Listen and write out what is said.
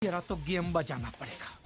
तेरा तो गेम बजाना पड़ेगा।